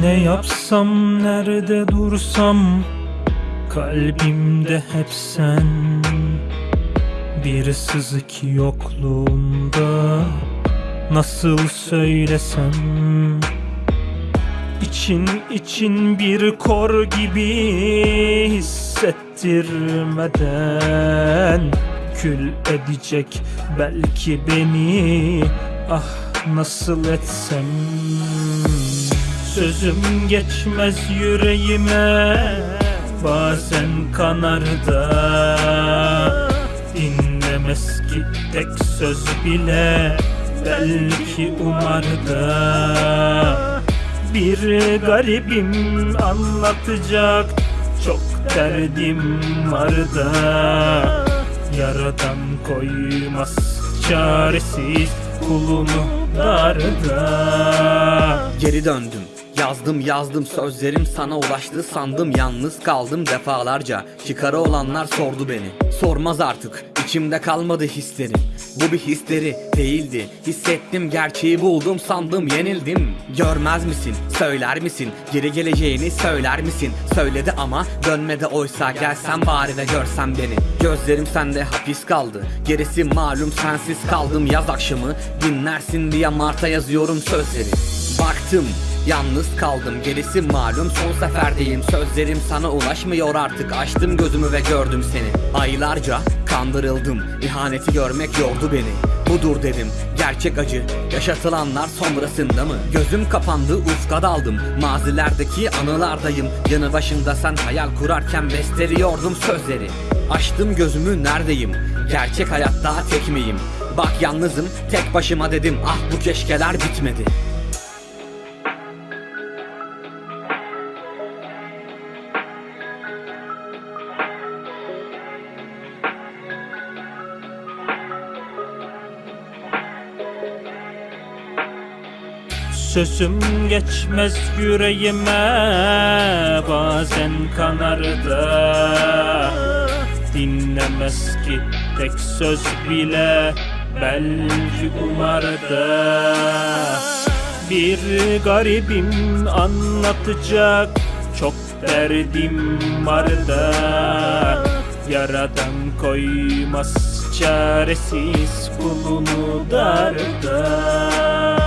Ne yapsam nerede dursam Kalbimde hep sen. Bir sızık yokluğunda Nasıl söylesem? İçin için bir kor gibi hissettirmeden Kül edecek belki beni. Ah nasıl etsem Sözüm geçmez yüreğime Bazen kanar da Dinlemez ki tek söz bile Belki umar da Bir garibim anlatacak Çok derdim var da Yaradan koymaz çaresiz kulunu darda Geri döndüm Yazdım yazdım sözlerim sana ulaştı. Sandım Yalnız kaldım defalarca. Çıkarı olanlar sordu beni. Sormaz artık içimde kalmadı hislerim. Bu bir histeri değildi. Hissettim gerçeği buldum sandım yenildim. Görmez misin söyler misin? Geri geleceğini söyler misin? Söyledi ama dönmedi oysa. Gelsen bari de görsen beni. Gözlerim sende hapis kaldı. Gerisi malum sensiz kaldım. Yaz akşamı Dinlersin diye Mart'a yazıyorum sözleri. Baktım Yalnız kaldım gerisi malum. Son seferdeyim Sözlerim sana ulaşmıyor artık. Açtım gözümü ve gördüm seni. Aylarca kandırıldım İhaneti görmek yordu beni. Budur dedim gerçek acı. Yaşatılanlar sonrasında mı? Gözüm kapandı ufka daldım. Mazilerdeki anılardayım. Yanı başında sen hayal kurarken besteliyordum sözleri. Açtım gözümü neredeyim? Gerçek hayatta tek miyim? Bak yalnızım tek başıma dedim Ah bu keşkeler bitmedi Sözüm geçmez yüreğime Bazen kanar da Dinlemez ki tek söz bile Belki umar da Bir garibim anlatacak Çok derdim var da Yaradan koymaz çaresiz kulunu darda